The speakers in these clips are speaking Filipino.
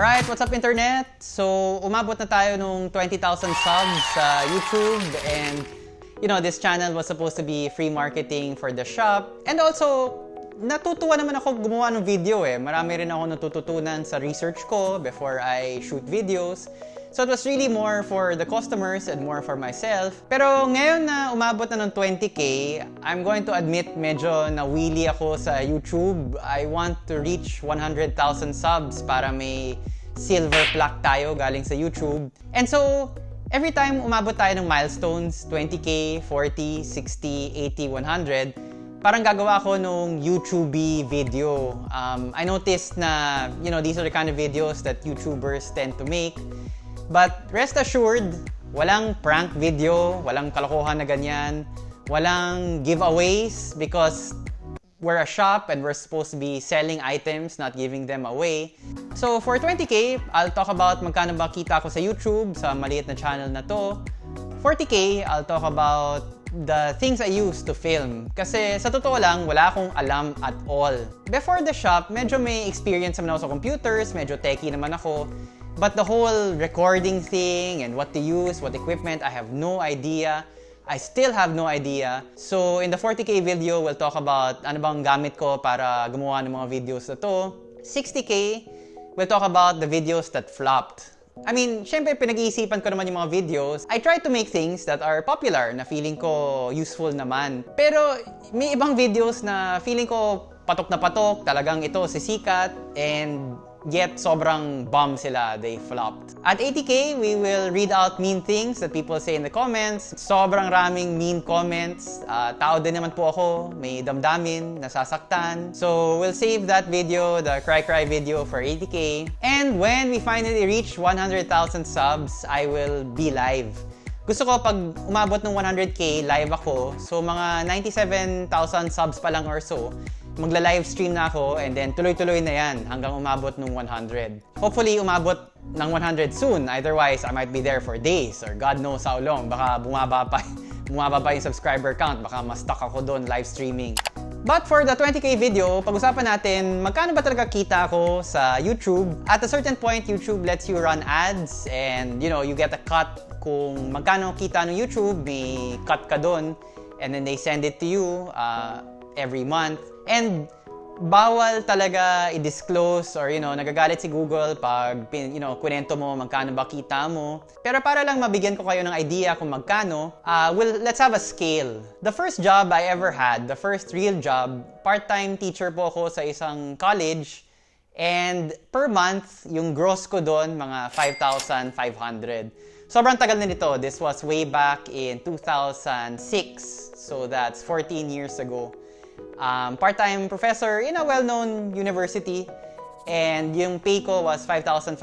Alright, what's up internet? So, umabot na tayo nung 20,000 subs sa YouTube and you know, this channel was supposed to be free marketing for the shop. And also, natutuwa naman ako gumawa ng video eh. Marami rin ako natututunan sa research ko before I shoot videos. So it was really more for the customers and more for myself. Pero ngayon na umabot na ng 20k, I'm going to admit medyo nawili ako sa YouTube. I want to reach 100,000 subs para may silver plaque tayo galing sa YouTube. And so, every time umabot tayo ng milestones, 20k, 40, 60, 80, 100, parang gagawa ako nung YouTube video. Um, I noticed na, you know, these are the kind of videos that YouTubers tend to make. But rest assured, walang prank video, walang kalokohan na ganyan, walang giveaways because we're a shop and we're supposed to be selling items, not giving them away. So for 20k, I'll talk about magkano ba kita ko sa YouTube, sa maliit na channel na to. 40k, I'll talk about the things I use to film. Kasi sa totoo lang, wala akong alam at all. Before the shop, medyo may experience naman ako sa computers, medyo techie naman ako. But the whole recording thing and what to use, what equipment, I have no idea. I still have no idea. So in the 40k video, we'll talk about ano bang gamit ko para gumawa ng mga videos na to. 60k, we'll talk about the videos that flopped. I mean, syempre pinag-iisipan ko naman yung mga videos. I try to make things that are popular na feeling ko useful naman. Pero may ibang videos na feeling ko patok na patok, talagang ito sisikat and yet sobrang bomb sila, they flopped. At 80k, we will read out mean things that people say in the comments. Sobrang raming mean comments. Uh, tao din naman po ako, may damdamin, nasasaktan. So we'll save that video, the cry cry video for 80k. And when we finally reach 100,000 subs, I will be live. Gusto ko pag umabot ng 100k, live ako. So mga 97,000 subs pa lang or so, magla-live stream na ako and then tuloy-tuloy na yan hanggang umabot ng 100. Hopefully, umabot ng 100 soon. Otherwise, I might be there for days or God knows how long. Baka bumaba pa, bumaba pa yung subscriber count. Baka ma-stuck ako doon live streaming. But for the 20k video, pag-usapan natin magkano ba talaga kita ko sa YouTube. At a certain point, YouTube lets you run ads and you know, you get a cut kung magkano kita ng YouTube, may cut ka doon and then they send it to you uh, every month. And bawal talaga i-disclose or you know, nagagalit si Google pag you know, kwento mo magkano ba kita mo. Pero para lang mabigyan ko kayo ng idea kung magkano, uh, well, let's have a scale. The first job I ever had, the first real job, part-time teacher po ako sa isang college. And per month, yung gross ko doon, mga 5,500. Sobrang tagal na nito. This was way back in 2006. So that's 14 years ago um, part-time professor in a well-known university and yung pay ko was 5,500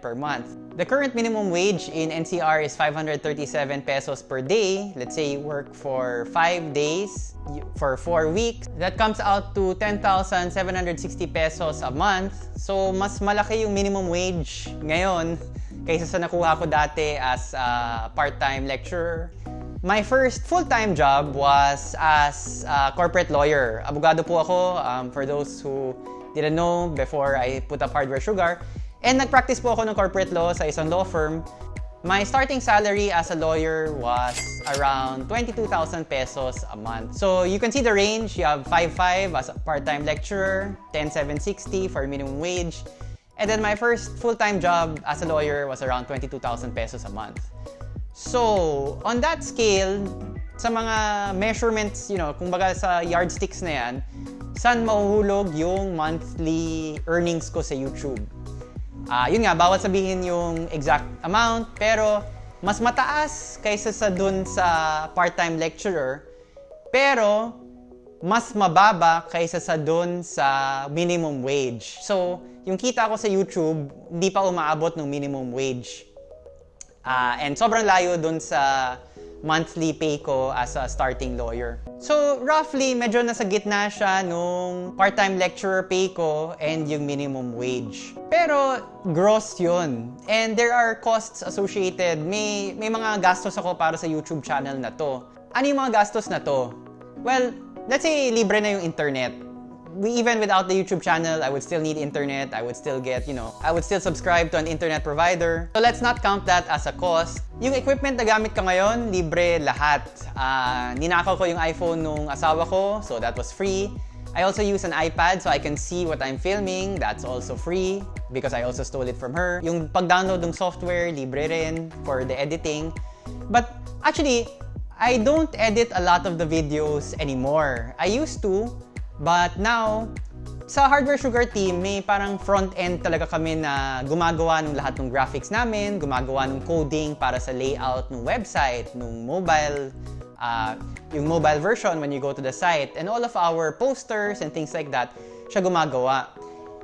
per month. The current minimum wage in NCR is 537 pesos per day. Let's say you work for 5 days for 4 weeks. That comes out to 10,760 pesos a month. So mas malaki yung minimum wage ngayon kaysa sa nakuha ko dati as a part-time lecturer. My first full-time job was as a corporate lawyer. Abogado po ako, um, for those who didn't know before I put up Hardware Sugar. And nag-practice po ako ng corporate law sa isang law firm. My starting salary as a lawyer was around 22,000 pesos a month. So you can see the range. You have 5.5 as a part-time lecturer, 10,760 for minimum wage. And then my first full-time job as a lawyer was around 22,000 pesos a month. So, on that scale, sa mga measurements, you know, kung baga sa yardsticks na yan, saan mahuhulog yung monthly earnings ko sa YouTube? Uh, yun nga, bawal sabihin yung exact amount, pero mas mataas kaysa sa dun sa part-time lecturer, pero mas mababa kaysa sa dun sa minimum wage. So, yung kita ko sa YouTube, hindi pa umaabot ng minimum wage. Uh, and sobrang layo dun sa monthly pay ko as a starting lawyer. So, roughly, medyo nasa gitna siya nung part-time lecturer pay ko and yung minimum wage. Pero, gross yun. And there are costs associated. May, may mga gastos ako para sa YouTube channel na to. Ano yung mga gastos na to? Well, let's say libre na yung internet. We, even without the YouTube channel, I would still need internet. I would still get, you know, I would still subscribe to an internet provider. So let's not count that as a cost. Yung equipment na gamit ko ngayon, libre lahat. Uh, ninakaw ko yung iPhone nung asawa ko, so that was free. I also use an iPad so I can see what I'm filming. That's also free because I also stole it from her. Yung pag-download ng software, libre rin for the editing. But actually, I don't edit a lot of the videos anymore. I used to, but now, sa Hardware Sugar team, may parang front-end talaga kami na gumagawa ng lahat ng graphics namin, gumagawa ng coding para sa layout ng website, ng mobile, uh, yung mobile version when you go to the site, and all of our posters and things like that, siya gumagawa.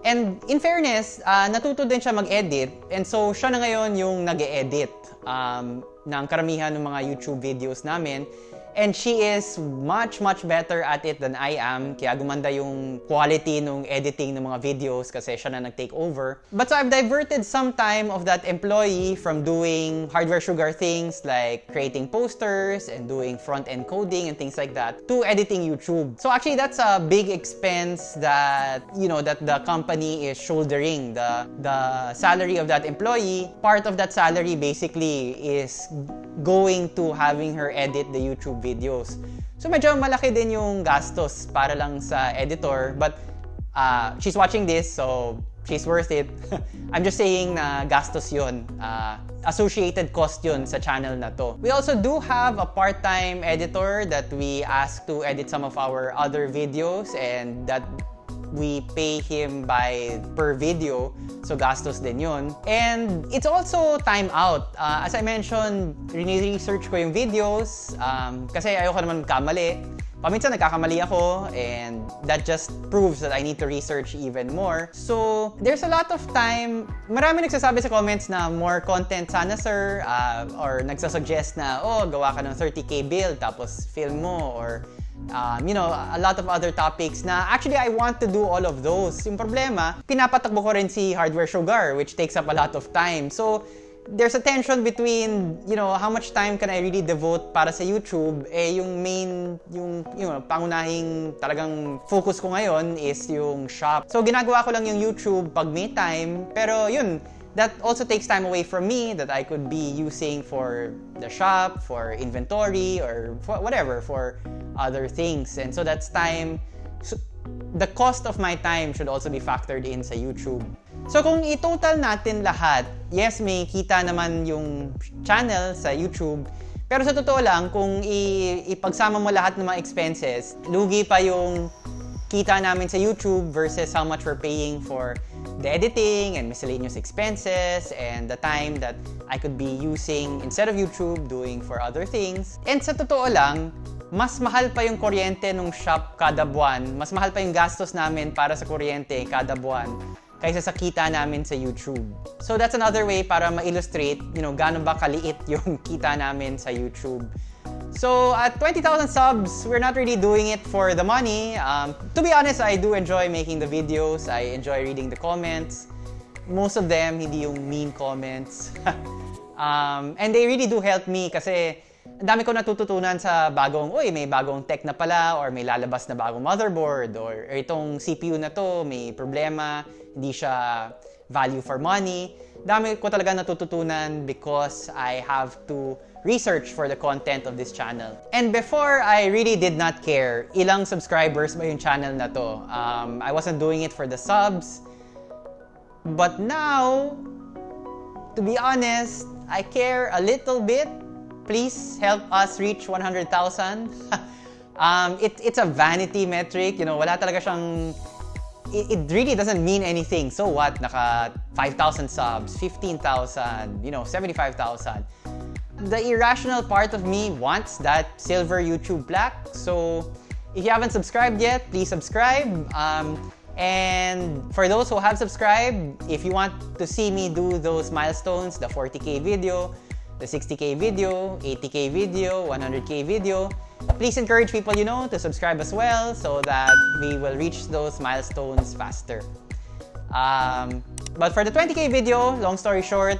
And in fairness, uh, natuto din siya mag-edit, and so siya na ngayon yung nag-edit um, ng karamihan ng mga YouTube videos namin. And she is much, much better at it than I am. Kaya gumanda yung quality ng editing ng mga videos kasi siya na nag-take over. But so I've diverted some time of that employee from doing hardware sugar things like creating posters and doing front-end coding and things like that to editing YouTube. So actually that's a big expense that, you know, that the company is shouldering. The, the salary of that employee, part of that salary basically is going to having her edit the YouTube videos. So medyo malaki din yung gastos para lang sa editor but uh, she's watching this so she's worth it. I'm just saying na gastos yun. Uh, associated cost yun sa channel na to. We also do have a part-time editor that we ask to edit some of our other videos and that we pay him by per video. So gastos din yun. And it's also time out. Uh, as I mentioned, research ko yung videos um, kasi ayoko naman kamali. Paminsan nagkakamali ako and that just proves that I need to research even more. So, there's a lot of time. Marami nagsasabi sa comments na more content sana sir uh, or nagsasuggest na oh, gawa ka ng 30k build tapos film mo or um, you know, a lot of other topics na actually I want to do all of those. Yung problema, pinapatakbo ko rin si Hardware Sugar which takes up a lot of time. So, there's a tension between, you know, how much time can I really devote para sa YouTube, eh yung main, yung, you know, pangunahing talagang focus ko ngayon is yung shop. So, ginagawa ko lang yung YouTube pag may time, pero yun, that also takes time away from me that I could be using for the shop, for inventory, or for whatever, for other things. And so that's time, so the cost of my time should also be factored in sa YouTube. So kung i-total natin lahat, yes, may kita naman yung channel sa YouTube, pero sa totoo lang, kung ipagsama mo lahat ng mga expenses, lugi pa yung kita namin sa YouTube versus how much we're paying for the editing and miscellaneous expenses and the time that I could be using instead of YouTube doing for other things. And sa totoo lang, mas mahal pa yung kuryente nung shop kada buwan. Mas mahal pa yung gastos namin para sa kuryente kada buwan kaysa sa kita namin sa YouTube. So that's another way para ma-illustrate, you know, gaano ba kaliit yung kita namin sa YouTube. So at 20,000 subs, we're not really doing it for the money. Um, to be honest, I do enjoy making the videos. I enjoy reading the comments. Most of them, hindi yung mean comments. um, and they really do help me kasi ang dami ko natututunan sa bagong, uy, may bagong tech na pala or may lalabas na bagong motherboard or, itong CPU na to, may problema, hindi siya value for money. Dami ko talaga natututunan because I have to research for the content of this channel. And before, I really did not care ilang subscribers ba yung channel na to. Um, I wasn't doing it for the subs. But now, to be honest, I care a little bit. Please help us reach 100,000. um, it, it's a vanity metric. You know, wala talaga siyang it, really doesn't mean anything. So what? Naka 5,000 subs, 15,000, you know, 75,000 the irrational part of me wants that silver YouTube plaque. So if you haven't subscribed yet, please subscribe. Um, and for those who have subscribed, if you want to see me do those milestones, the 40k video, the 60k video, 80k video, 100k video, please encourage people you know to subscribe as well so that we will reach those milestones faster. Um, but for the 20k video, long story short,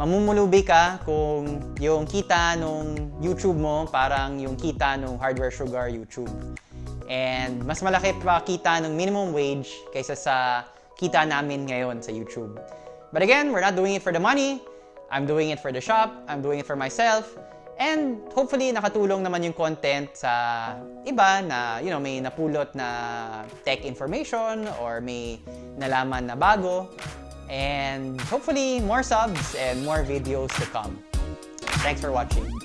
mamumulubi ka kung yung kita nung YouTube mo parang yung kita nung Hardware Sugar YouTube. And mas malaki pa kita ng minimum wage kaysa sa kita namin ngayon sa YouTube. But again, we're not doing it for the money. I'm doing it for the shop. I'm doing it for myself. And hopefully, nakatulong naman yung content sa iba na, you know, may napulot na tech information or may nalaman na bago. And hopefully, more subs and more videos to come. Thanks for watching.